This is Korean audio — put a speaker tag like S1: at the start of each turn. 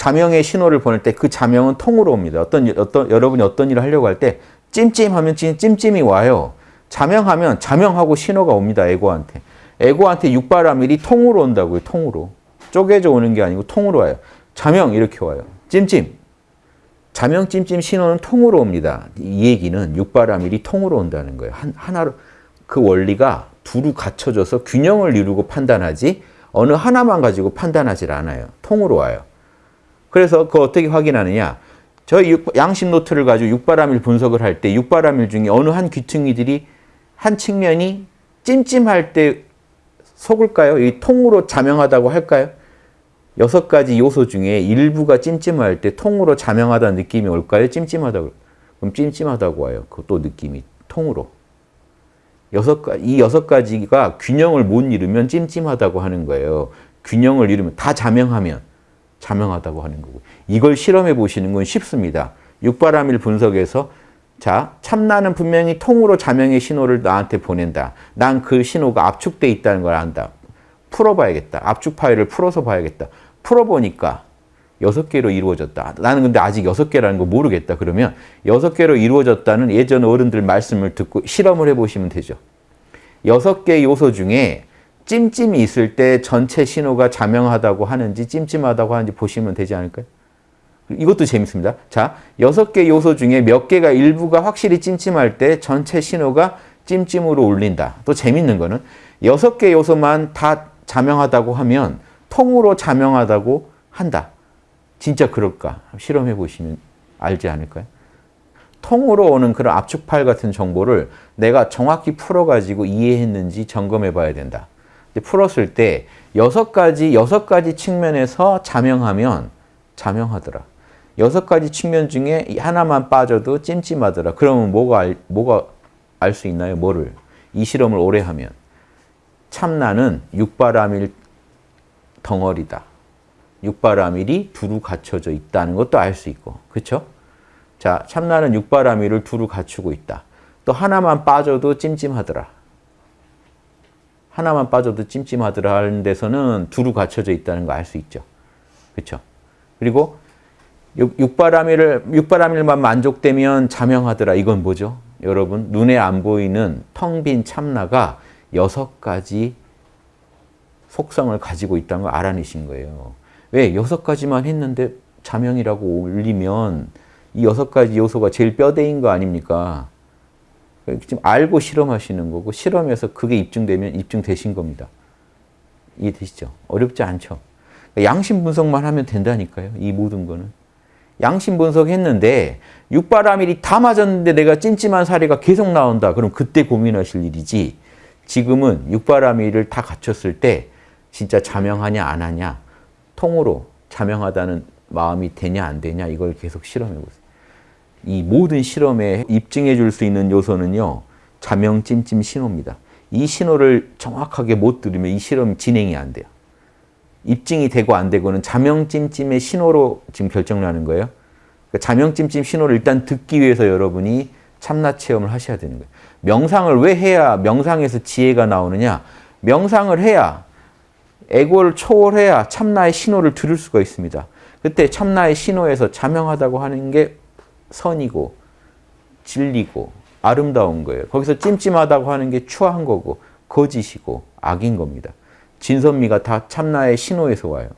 S1: 자명의 신호를 보낼 때 그 자명은 통으로 옵니다. 어떤 어떤 여러분이 어떤 일을 하려고 할 때 찜찜하면 찜찜이 와요. 자명하면 자명하고 신호가 옵니다. 에고한테. 에고한테 육바라밀이 통으로 온다고요. 통으로. 쪼개져 오는 게 아니고 통으로 와요. 자명 이렇게 와요. 찜찜. 자명 찜찜 신호는 통으로 옵니다. 이 얘기는 육바라밀이 통으로 온다는 거예요. 한, 하나로 그 원리가 두루 갖춰져서 균형을 이루고 판단하지 어느 하나만 가지고 판단하지 않아요. 통으로 와요. 그래서 그 어떻게 확인하느냐. 저희 양심 노트를 가지고 육바라밀 분석을 할 때 육바라밀 중에 어느 한 귀퉁이들이 한 측면이 찜찜할 때 속을까요? 이 통으로 자명하다고 할까요? 여섯 가지 요소 중에 일부가 찜찜할 때 통으로 자명하다는 느낌이 올까요? 찜찜하다고. 그럼 찜찜하다고 와요. 그또 느낌이 통으로. 여섯 가, 이 여섯 가지가 균형을 못 이루면 찜찜하다고 하는 거예요. 균형을 이루면 다 자명하면 자명하다고 하는 거고. 이걸 실험해 보시는 건 쉽습니다. 육바라밀 분석에서 자, 참나는 분명히 통으로 자명의 신호를 나한테 보낸다. 난 그 신호가 압축돼 있다는 걸 안다. 풀어봐야겠다. 압축 파일을 풀어서 봐야겠다. 풀어보니까 여섯 개로 이루어졌다. 나는 근데 아직 여섯 개라는 거 모르겠다. 그러면 여섯 개로 이루어졌다는 예전 어른들 말씀을 듣고 실험을 해보시면 되죠. 여섯 개 요소 중에 찜찜이 있을 때 전체 신호가 자명하다고 하는지 찜찜하다고 하는지 보시면 되지 않을까요? 이것도 재밌습니다. 자, 여섯 개 요소 중에 몇 개가 일부가 확실히 찜찜할 때 전체 신호가 찜찜으로 울린다. 또 재밌는 거는 여섯 개 요소만 다 자명하다고 하면 통으로 자명하다고 한다. 진짜 그럴까? 실험해 보시면 알지 않을까요? 통으로 오는 그런 압축파일 같은 정보를 내가 정확히 풀어가지고 이해했는지 점검해 봐야 된다. 풀었을 때 여섯 가지, 여섯 가지 측면에서 자명하면 자명하더라. 여섯 가지 측면 중에 하나만 빠져도 찜찜하더라. 그러면 뭐가 알, 뭐가 알 수 있나요? 뭐를? 이 실험을 오래 하면. 참나는 육바라밀 덩어리다. 육바라밀이 두루 갖춰져 있다는 것도 알 수 있고. 그렇죠? 자, 참나는 육바라밀을 두루 갖추고 있다. 또 하나만 빠져도 찜찜하더라. 하나만 빠져도 찜찜하더라 하는 데서는 두루 갖춰져 있다는 거 알 수 있죠. 그렇죠? 그리고 육바라밀을 육바라밀만 만족되면 자명하더라. 이건 뭐죠? 여러분 눈에 안 보이는 텅 빈 참나가 여섯 가지 속성을 가지고 있다는 걸 알아내신 거예요. 왜? 여섯 가지만 했는데 자명이라고 올리면 이 여섯 가지 요소가 제일 뼈대인 거 아닙니까? 지금 알고 실험하시는 거고 실험에서 그게 입증되면 입증되신 겁니다. 이해되시죠? 어렵지 않죠? 양심 분석만 하면 된다니까요. 이 모든 거는. 양심 분석했는데 육바라밀이 다 맞았는데 내가 찜찜한 사례가 계속 나온다. 그럼 그때 고민하실 일이지. 지금은 육바라밀을 다 갖췄을 때 진짜 자명하냐 안 하냐 통으로 자명하다는 마음이 되냐 안 되냐 이걸 계속 실험해 보세요. 이 모든 실험에 입증해 줄 수 있는 요소는요. 자명 찜찜 신호입니다. 이 신호를 정확하게 못 들으면 이 실험 진행이 안 돼요. 입증이 되고 안 되고는 자명 찜찜의 신호로 지금 결정나는 거예요. 그러니까 자명 찜찜 신호를 일단 듣기 위해서 여러분이 참나 체험을 하셔야 되는 거예요. 명상을 왜 해야 명상에서 지혜가 나오느냐? 명상을 해야 에고를 초월해야 참나의 신호를 들을 수가 있습니다. 그때 참나의 신호에서 자명하다고 하는 게 선이고 진리고 아름다운 거예요. 거기서 찜찜하다고 하는 게 추한 거고 거짓이고 악인 겁니다. 진선미가 다 참나의 신호에서 와요.